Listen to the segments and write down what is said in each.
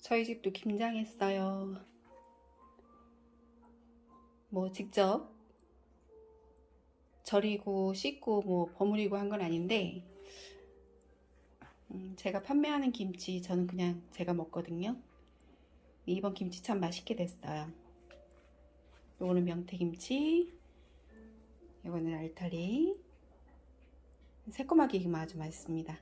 저희 집도 김장했어요. 뭐 직접 절이고 씻고 뭐 버무리고 한 건 아닌데 음, 제가 판매하는 김치 저는 그냥 제가 먹거든요. 이번 김치 참 맛있게 됐어요. 요거는 명태김치, 요거는 알타리. 새콤하게 익으면 아주 맛있습니다.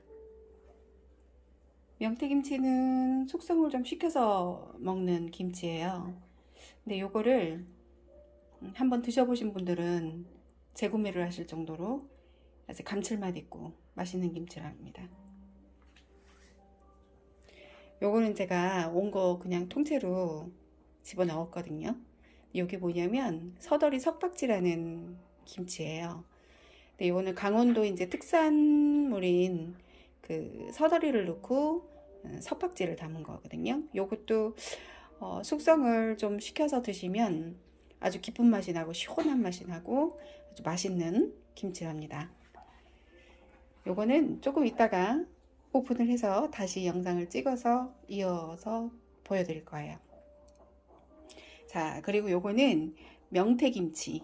명태김치는 숙성을 좀 시켜서 먹는 김치예요. 근데 요거를 한번 드셔보신 분들은 재구매를 하실 정도로 아주 감칠맛 있고 맛있는 김치랍니다. 요거는 제가 온 거 그냥 통째로 집어넣었거든요. 이게 뭐냐면 서더리 석박지라는 김치예요. 근데 이거는 강원도 이제 특산물인 그 서더리를 넣고 석박지를 담은 거거든요. 요것도 어, 숙성을 좀 시켜서 드시면 아주 깊은 맛이 나고 시원한 맛이 나고 아주 맛있는 김치랍니다. 요거는 조금 이따가 오픈을 해서 다시 영상을 찍어서 이어서 보여드릴 거예요. 자, 그리고 요거는 명태김치.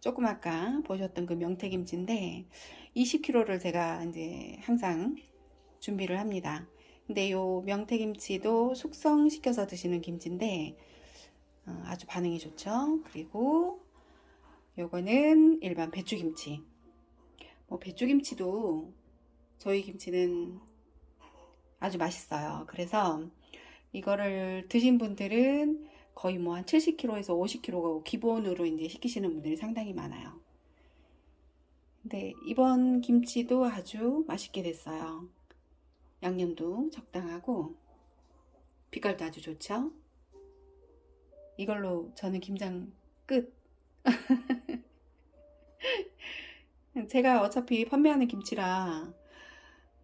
조금 아까 보셨던 그 명태김치인데 20kg를 제가 이제 항상 준비를 합니다. 근데 요 명태김치도 숙성시켜서 드시는 김치인데 어, 아주 반응이 좋죠. 그리고 요거는 일반 배추김치. 뭐 배추김치도 저희 김치는 아주 맛있어요. 그래서 이거를 드신 분들은 거의 뭐 한 70kg에서 50kg 기본으로 이제 시키시는 분들이 상당히 많아요. 근데 이번 김치도 아주 맛있게 됐어요. 양념도 적당하고 빛깔도 아주 좋죠. 이걸로 저는 김장 끝. 제가 어차피 판매하는 김치라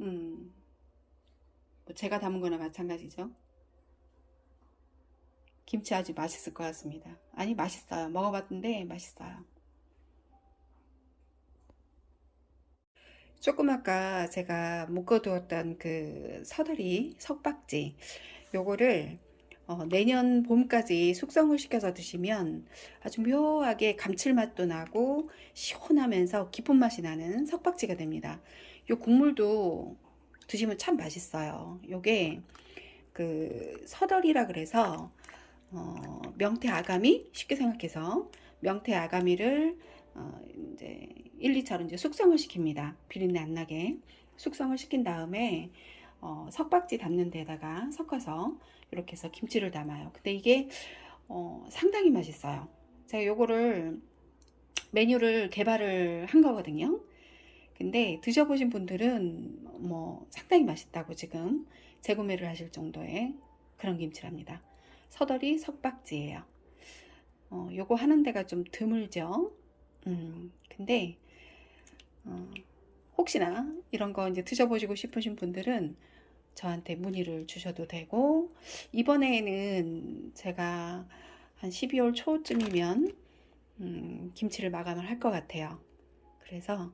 음, 뭐 제가 담은 거나 마찬가지죠. 김치 아주 맛있을 것 같습니다. 아니 맛있어요. 먹어봤는데 맛있어요. 조금 아까 제가 묶어두었던 그 서다리 석박지 요거를 어, 내년 봄까지 숙성을 시켜서 드시면 아주 묘하게 감칠맛도 나고 시원하면서 깊은 맛이 나는 석박지가 됩니다. 요 국물도 드시면 참 맛있어요. 요게 그 서덜이라 그래서 어, 명태 아가미 쉽게 생각해서 명태 아가미를 어, 이제 1, 2차로 이제 숙성을 시킵니다. 비린내 안 나게 숙성을 시킨 다음에 어, 석박지 담는 데다가 섞어서 이렇게 해서 김치를 담아요. 근데 이게 어, 상당히 맛있어요. 제가 요거를 메뉴를 개발을 한 거거든요. 근데 드셔보신 분들은 뭐 상당히 맛있다고 지금 재구매를 하실 정도의 그런 김치랍니다. 서덜이 석박지예요. 어, 요거 하는 데가 좀 드물죠. 음, 근데 어, 혹시나 이런 거 이제 드셔보시고 싶으신 분들은 저한테 문의를 주셔도 되고 이번에는 제가 한 12월 초쯤이면 음, 김치를 마감을 할 것 같아요. 그래서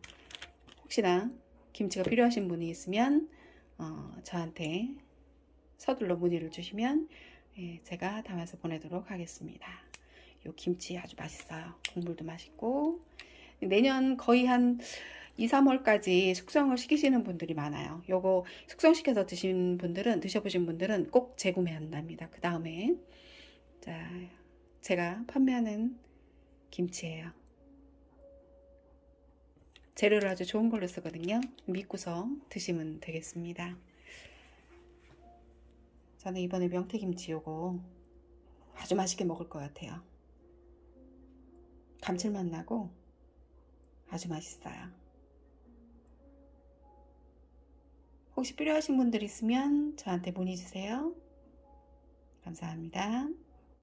혹시나 김치가 필요하신 분이 있으면 어, 저한테 서둘러 문의를 주시면 예, 제가 담아서 보내도록 하겠습니다. 요 김치 아주 맛있어요. 국물도 맛있고 내년 거의 한 2, 3월까지 숙성을 시키시는 분들이 많아요. 요거 숙성시켜서 드신 분들은 드셔보신 분들은 꼭 재구매한답니다. 그 다음에 자 제가 판매하는 김치예요. 재료를 아주 좋은 걸로 쓰거든요. 믿고서 드시면 되겠습니다. 저는 이번에 명태김치 요거 아주 맛있게 먹을 것 같아요. 감칠맛 나고 아주 맛있어요. 혹시 필요하신 분들 있으면 저한테 문의 주세요. 감사합니다.